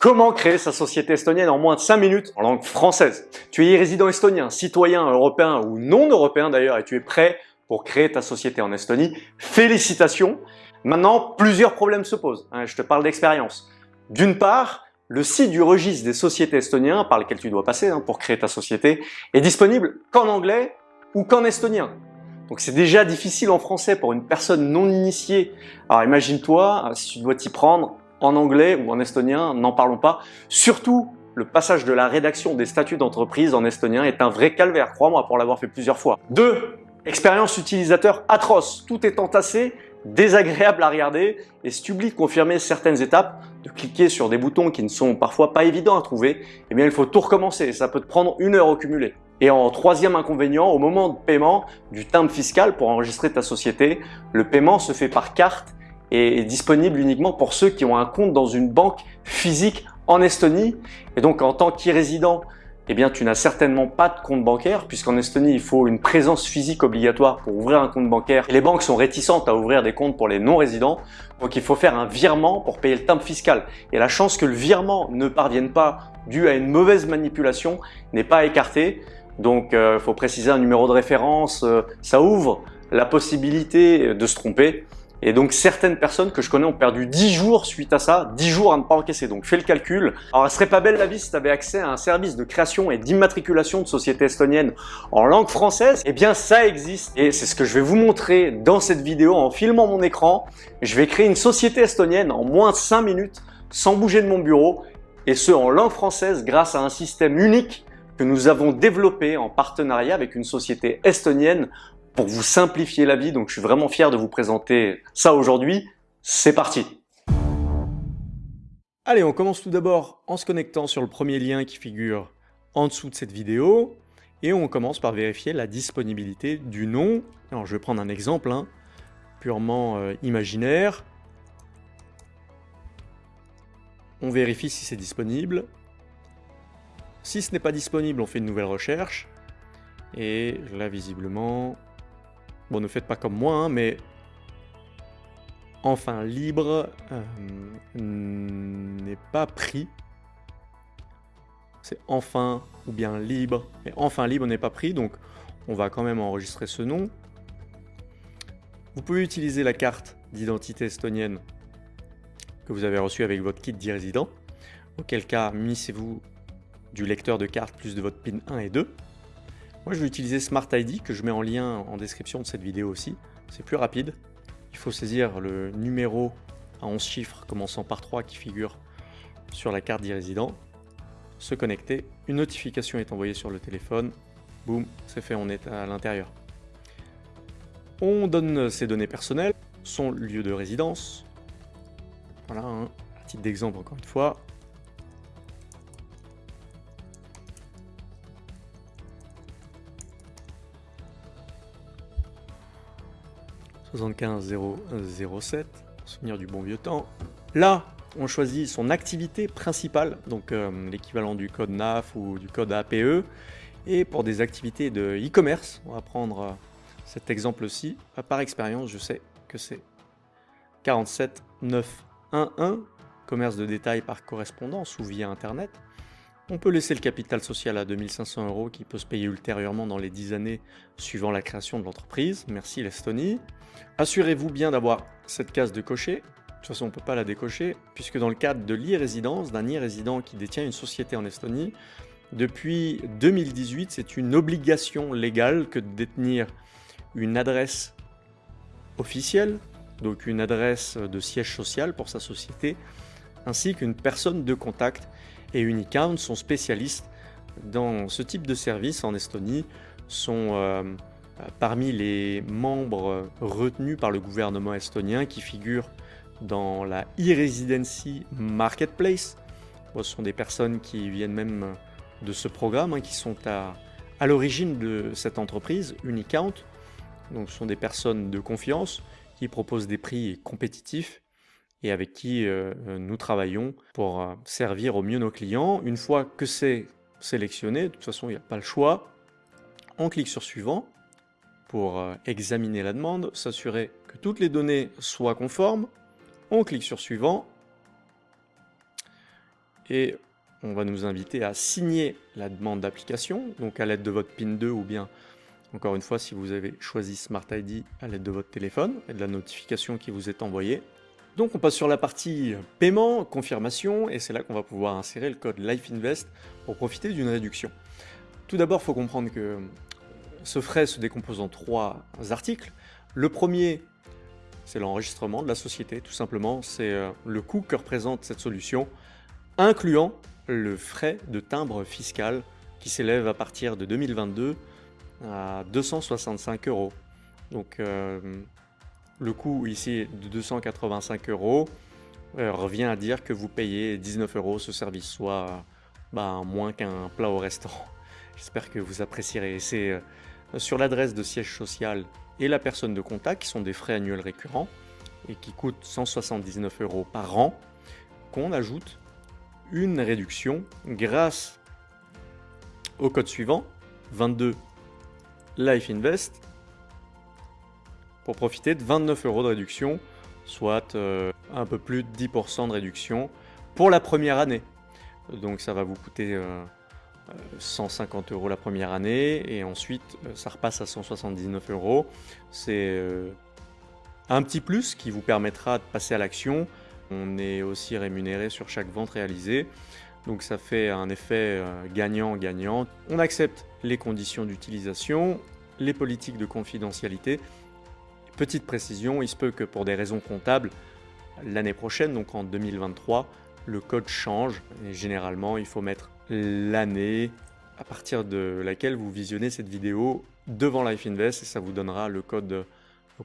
Comment créer sa société estonienne en moins de 5 minutes en langue française? Tu es résident estonien, citoyen européen ou non européen d'ailleurs et tu es prêt pour créer ta société en Estonie. Félicitations Maintenant, plusieurs problèmes se posent. Hein, je te parle d'expérience. D'une part, le site du registre des sociétés estoniens par lequel tu dois passer hein, pour créer ta société est disponible qu'en anglais ou qu'en estonien. Donc c'est déjà difficile en français pour une personne non initiée. Alors imagine-toi si tu dois t'y prendre en anglais ou en estonien, n'en parlons pas. Surtout, le passage de la rédaction des statuts d'entreprise en estonien est un vrai calvaire, crois-moi, pour l'avoir fait plusieurs fois. 2. Expérience utilisateur atroce. Tout est entassé, désagréable à regarder, et si tu oublies de confirmer certaines étapes, de cliquer sur des boutons qui ne sont parfois pas évidents à trouver, eh bien il faut tout recommencer, ça peut te prendre une heure au cumulé. Et en troisième inconvénient, au moment de paiement du timbre fiscal pour enregistrer ta société, le paiement se fait par carte est disponible uniquement pour ceux qui ont un compte dans une banque physique en Estonie. Et donc, en tant qu'irrésident, eh bien, tu n'as certainement pas de compte bancaire puisqu'en Estonie, il faut une présence physique obligatoire pour ouvrir un compte bancaire. Et les banques sont réticentes à ouvrir des comptes pour les non-résidents. Donc, il faut faire un virement pour payer le timbre fiscal. Et la chance que le virement ne parvienne pas dû à une mauvaise manipulation n'est pas écartée. Donc, il euh, faut préciser un numéro de référence. Euh, ça ouvre la possibilité de se tromper. Et donc certaines personnes que je connais ont perdu 10 jours suite à ça, 10 jours à ne pas encaisser. Donc fais le calcul. Alors elle serait pas belle la vie si tu avais accès à un service de création et d'immatriculation de société estonienne en langue française. Eh bien ça existe et c'est ce que je vais vous montrer dans cette vidéo en filmant mon écran. Je vais créer une société estonienne en moins de 5 minutes sans bouger de mon bureau et ce en langue française grâce à un système unique que nous avons développé en partenariat avec une société estonienne pour vous simplifier la vie. Donc je suis vraiment fier de vous présenter ça aujourd'hui. C'est parti Allez, on commence tout d'abord en se connectant sur le premier lien qui figure en dessous de cette vidéo. Et on commence par vérifier la disponibilité du nom. Alors je vais prendre un exemple hein, purement euh, imaginaire. On vérifie si c'est disponible. Si ce n'est pas disponible, on fait une nouvelle recherche. Et là, visiblement, Bon, ne faites pas comme moi, hein, mais enfin libre euh, n'est pas pris. C'est enfin ou bien libre. Mais enfin libre n'est pas pris, donc on va quand même enregistrer ce nom. Vous pouvez utiliser la carte d'identité estonienne que vous avez reçue avec votre kit d'e-résident. Auquel cas, munissez-vous du lecteur de carte plus de votre PIN 1 et 2. Moi, je vais utiliser Smart ID que je mets en lien en description de cette vidéo aussi. C'est plus rapide. Il faut saisir le numéro à 11 chiffres commençant par 3 qui figure sur la carte d'e-résident. Se connecter. Une notification est envoyée sur le téléphone. Boum, c'est fait, on est à l'intérieur. On donne ses données personnelles, son lieu de résidence. Voilà, hein, titre d'exemple encore une fois. 75 007, souvenir du bon vieux temps. Là, on choisit son activité principale, donc euh, l'équivalent du code NAF ou du code APE. Et pour des activités de e-commerce, on va prendre euh, cet exemple-ci. Euh, par expérience, je sais que c'est 47911, commerce de détail par correspondance ou via Internet. On peut laisser le capital social à 2500 euros qui peut se payer ultérieurement dans les 10 années suivant la création de l'entreprise. Merci l'Estonie. Assurez-vous bien d'avoir cette case de cocher. De toute façon, on ne peut pas la décocher, puisque dans le cadre de l'e-résidence, d'un e-résident qui détient une société en Estonie, depuis 2018, c'est une obligation légale que de détenir une adresse officielle, donc une adresse de siège social pour sa société, ainsi qu'une personne de contact et Unicount sont spécialistes dans ce type de service en Estonie, sont euh, parmi les membres retenus par le gouvernement estonien qui figurent dans la e-residency marketplace. ce sont des personnes qui viennent même de ce programme, hein, qui sont à, l'origine de cette entreprise, Unicount. Donc ce sont des personnes de confiance qui proposent des prix compétitifs et avec qui euh, euh, nous travaillons pour euh, servir au mieux nos clients. Une fois que c'est sélectionné, de toute façon il n'y a pas le choix, on clique sur suivant pour examiner la demande, s'assurer que toutes les données soient conformes, on clique sur suivant et on va nous inviter à signer la demande d'application, donc à l'aide de votre PIN 2 ou bien, encore une fois, si vous avez choisi Smart ID à l'aide de votre téléphone et de la notification qui vous est envoyée. Donc on passe sur la partie paiement, confirmation, et c'est là qu'on va pouvoir insérer le code LifeInvest pour profiter d'une réduction. Tout d'abord, il faut comprendre que ce frais se décompose en trois articles. Le premier, c'est l'enregistrement de la société, tout simplement. C'est euh, le coût que représente cette solution, incluant le frais de timbre fiscal qui s'élève à partir de 2022 à 265 euros. Euh, le coût ici de 285 euros euh, revient à dire que vous payez 19 euros ce service, soit bah, moins qu'un plat au restaurant. J'espère que vous apprécierez. C'est euh, sur l'adresse de siège social et la personne de contact qui sont des frais annuels récurrents et qui coûtent 179 euros par an qu'on ajoute une réduction grâce au code suivant 22 Life Invest pour profiter de 29 euros de réduction, soit euh, un peu plus de 10% de réduction pour la première année. Donc ça va vous coûter 150 euh, euros la première année et ensuite euh, ça repasse à 179 euros. C'est un petit plus qui vous permettra de passer à l'action on est aussi rémunéré sur chaque vente réalisée. Donc ça fait un effet gagnant-gagnant. On accepte les conditions d'utilisation, les politiques de confidentialité. Petite précision, il se peut que pour des raisons comptables, l'année prochaine, donc en 2023, le code change. Et généralement, il faut mettre l'année à partir de laquelle vous visionnez cette vidéo devant Life Invest et ça vous donnera le code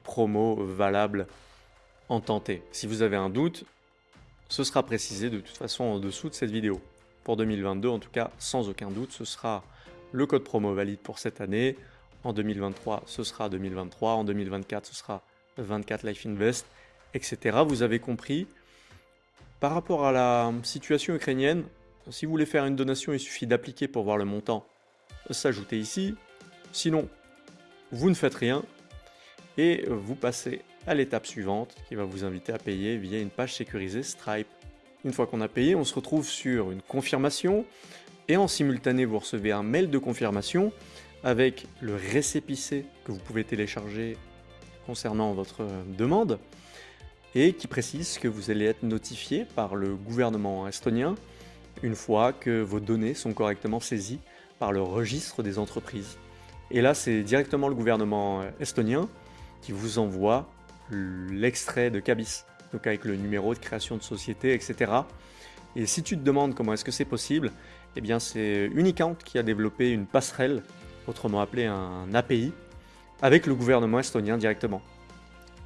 promo valable en tenté. Si vous avez un doute, ce sera précisé de toute façon en dessous de cette vidéo. Pour 2022, en tout cas, sans aucun doute, ce sera le code promo valide pour cette année. En 2023, ce sera 2023. En 2024, ce sera 24 Life Invest, etc. Vous avez compris. Par rapport à la situation ukrainienne, si vous voulez faire une donation, il suffit d'appliquer pour voir le montant s'ajouter ici. Sinon, vous ne faites rien et vous passez à l'étape suivante qui va vous inviter à payer via une page sécurisée Stripe. Une fois qu'on a payé, on se retrouve sur une confirmation et en simultané vous recevez un mail de confirmation avec le récépissé que vous pouvez télécharger concernant votre demande et qui précise que vous allez être notifié par le gouvernement estonien une fois que vos données sont correctement saisies par le registre des entreprises. Et là, c'est directement le gouvernement estonien qui vous envoie l'extrait de Cabis, donc avec le numéro de création de société, etc. Et si tu te demandes comment est-ce que c'est possible, eh bien c'est Unicount qui a développé une passerelle, autrement appelée un API, avec le gouvernement estonien directement.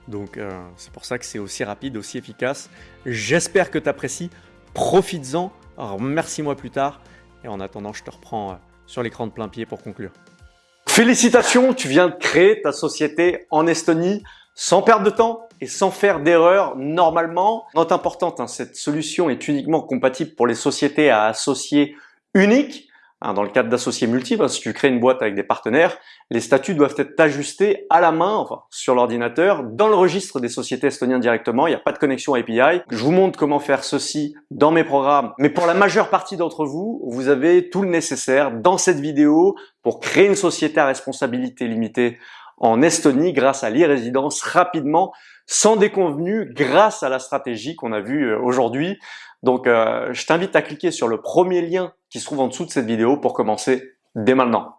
Donc euh, c'est pour ça que c'est aussi rapide, aussi efficace. J'espère que tu apprécies, profites-en, remercie-moi plus tard, et en attendant je te reprends euh, sur l'écran de plein pied pour conclure. Félicitations, tu viens de créer ta société en Estonie sans perdre de temps et sans faire d'erreur normalement. Note importante, hein, cette solution est uniquement compatible pour les sociétés à associés uniques. Hein, dans le cadre d'associés multiples, si tu crées une boîte avec des partenaires, les statuts doivent être ajustés à la main, enfin sur l'ordinateur, dans le registre des sociétés estoniennes directement. Il n'y a pas de connexion API. Je vous montre comment faire ceci dans mes programmes. Mais pour la majeure partie d'entre vous, vous avez tout le nécessaire dans cette vidéo pour créer une société à responsabilité limitée en Estonie grâce à l'e-résidence rapidement, sans déconvenu, grâce à la stratégie qu'on a vue euh, aujourd'hui. Donc, euh, je t'invite à cliquer sur le premier lien qui se trouve en dessous de cette vidéo pour commencer dès maintenant.